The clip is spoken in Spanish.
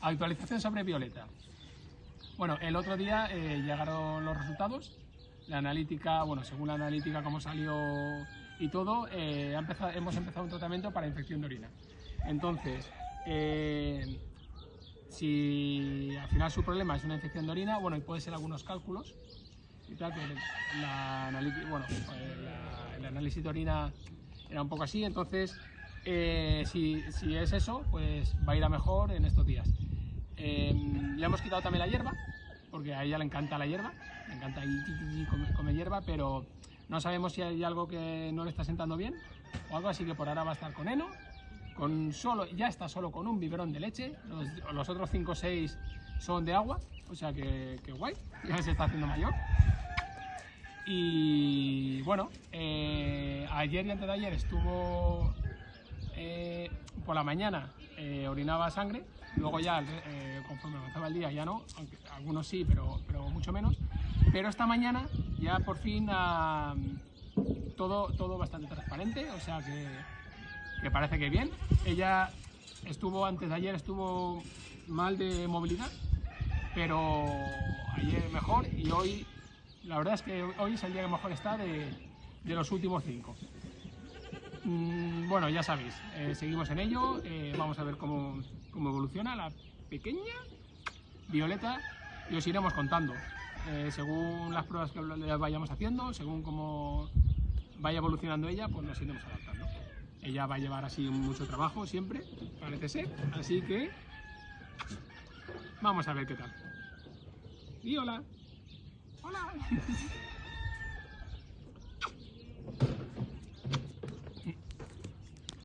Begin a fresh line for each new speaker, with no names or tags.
Actualización sobre Violeta. Bueno, el otro día eh, llegaron los resultados. La analítica, bueno, según la analítica, cómo salió y todo, eh, hemos empezado un tratamiento para infección de orina. Entonces, eh, si al final su problema es una infección de orina, bueno, y puede ser algunos cálculos y tal, que la, bueno, el análisis de orina era un poco así, entonces si, si, es eso, pues va a ir a mejor en estos días. Em, le hemos quitado también la hierba, porque a ella le encanta la hierba, le encanta comer, hierba, pero no sabemos si hay algo que no le está sentando bien o algo, así que por ahora va a estar con heno, con solo, ya está solo con un biberón de leche, los, otros 5 o 6 son de agua, o sea que, guay, ya se está haciendo mayor. Y bueno, eh, ayer y antes de ayer estuvo eh, por la mañana, eh, orinaba sangre, Luego ya, eh, conforme avanzaba el día, ya no, algunos sí, pero, mucho menos. Pero esta mañana ya por fin ah, todo, todo bastante transparente, o sea que, que parece que bien. Ella estuvo, antes de ayer estuvo mal de movilidad, pero ayer mejor y hoy, la verdad es que hoy es el día que mejor está de los últimos cinco. Mm, bueno, ya sabéis, eh, seguimos en ello, eh, vamos a ver cómo, cómo, evoluciona la pequeña Violeta y os iremos contando, eh, según las pruebas que vayamos haciendo, según cómo vaya evolucionando ella, pues nos iremos adaptando. Ella va a llevar así mucho trabajo siempre, parece ser, así que vamos a ver qué tal. Y hola. Hola.